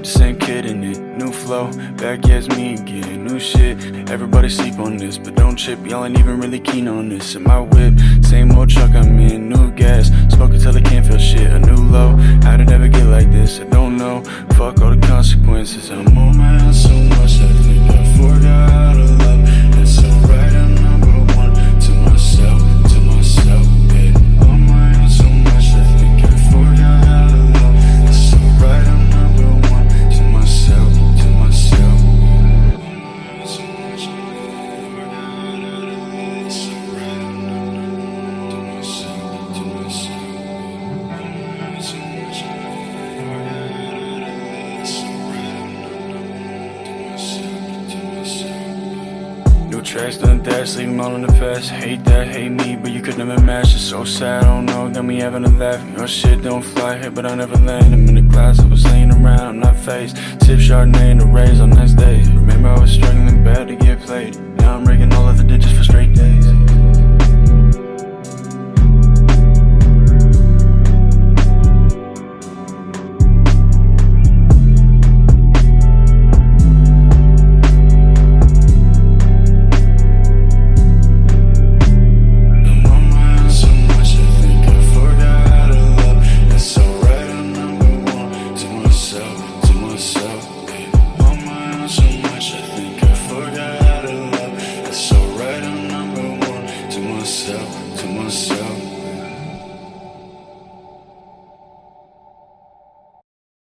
with the same kid in it. New flow, back as me again. New shit, everybody sleep on this. But don't trip, y'all ain't even really keen on this. In my whip, same old truck I'm in. New gas, smoke until I can't feel shit. A new low, how'd it ever get like this? I don't know. Fuck all the consequences. I'm tracks done that, 'em all in the past. Hate that, hate me, but you could never match. It's so sad, I don't know. got me having a laugh. Your shit don't fly here, but I never land. I'm in the glass, I was laying around, I'm not faced. Sip Chardonnay in the rays on nice days. myself. So much, I think I forgot how to love alright, I'm number one To myself, to myself.